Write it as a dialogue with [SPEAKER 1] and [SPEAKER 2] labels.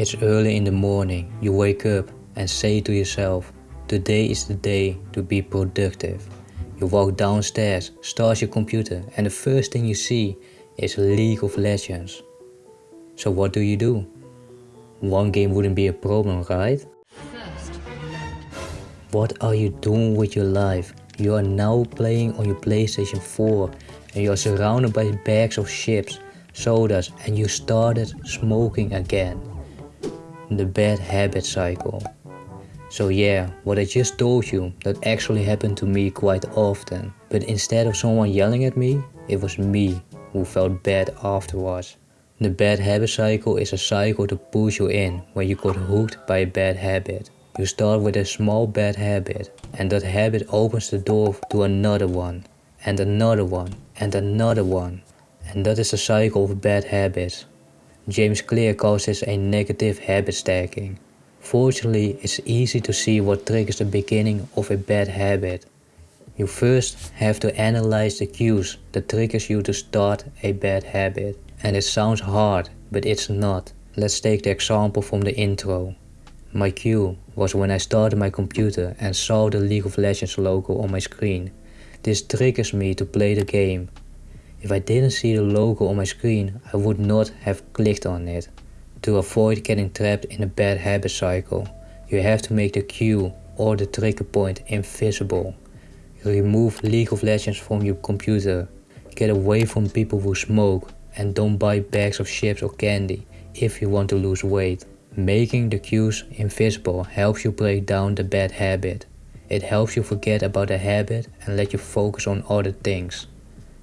[SPEAKER 1] It's early in the morning, you wake up and say to yourself, today is the day to be productive. You walk downstairs, start your computer and the first thing you see is League of Legends. So what do you do? One game wouldn't be a problem, right? What are you doing with your life? You are now playing on your PlayStation 4 and you are surrounded by bags of chips, sodas and you started smoking again. The bad habit cycle. So yeah, what I just told you, that actually happened to me quite often. But instead of someone yelling at me, it was me who felt bad afterwards. The bad habit cycle is a cycle to push you in when you got hooked by a bad habit. You start with a small bad habit and that habit opens the door to another one and another one and another one. And that is a cycle of bad habits. James Clear calls this a negative habit stacking. Fortunately, it's easy to see what triggers the beginning of a bad habit. You first have to analyze the cues that triggers you to start a bad habit. And it sounds hard, but it's not. Let's take the example from the intro. My cue was when I started my computer and saw the League of Legends logo on my screen. This triggers me to play the game. If I didn't see the logo on my screen, I would not have clicked on it. To avoid getting trapped in a bad habit cycle, you have to make the cue or the trigger point invisible. Remove League of Legends from your computer. Get away from people who smoke and don't buy bags of chips or candy if you want to lose weight. Making the cues invisible helps you break down the bad habit. It helps you forget about the habit and let you focus on other things.